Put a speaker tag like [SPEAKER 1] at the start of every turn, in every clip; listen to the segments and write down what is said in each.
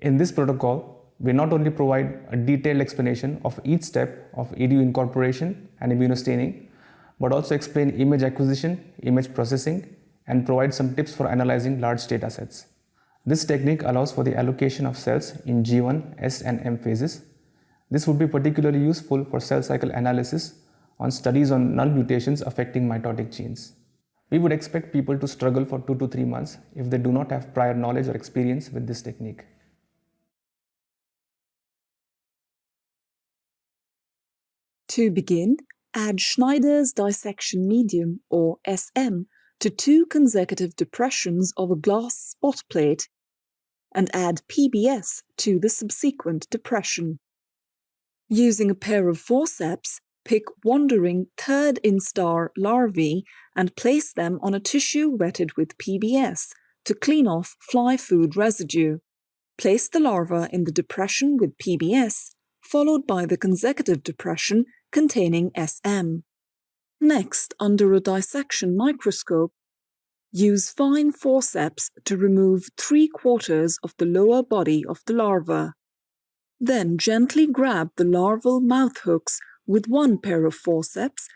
[SPEAKER 1] In this protocol, we not only provide a detailed explanation of each step of EDU incorporation and immunostaining, but also explain image acquisition, image processing, and provide some tips for analyzing large data sets. This technique allows for the allocation of cells in G1, S, and M phases. This would be particularly useful for cell cycle analysis on studies on null mutations affecting mitotic genes. We would expect people to struggle for two to three months if they do not have prior knowledge or experience with this technique.
[SPEAKER 2] To begin, add Schneider's dissection medium, or SM, to two consecutive depressions of a glass spot plate and add PBS to the subsequent depression. Using a pair of forceps, pick wandering third instar larvae and place them on a tissue wetted with PBS to clean off fly food residue. Place the larva in the depression with PBS, followed by the consecutive depression containing SM. Next, under a dissection microscope, use fine forceps to remove three quarters of the lower body of the larva. Then gently grab the larval mouth hooks with one pair of forceps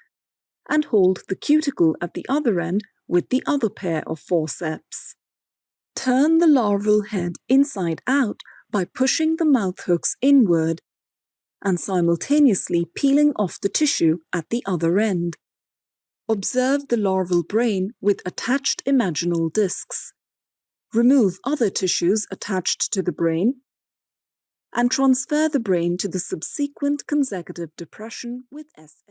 [SPEAKER 2] and hold the cuticle at the other end with the other pair of forceps. Turn the larval head inside out by pushing the mouth hooks inward and simultaneously peeling off the tissue at the other end. Observe the larval brain with attached imaginal discs. Remove other tissues attached to the brain and transfer the brain to the subsequent consecutive depression with SM.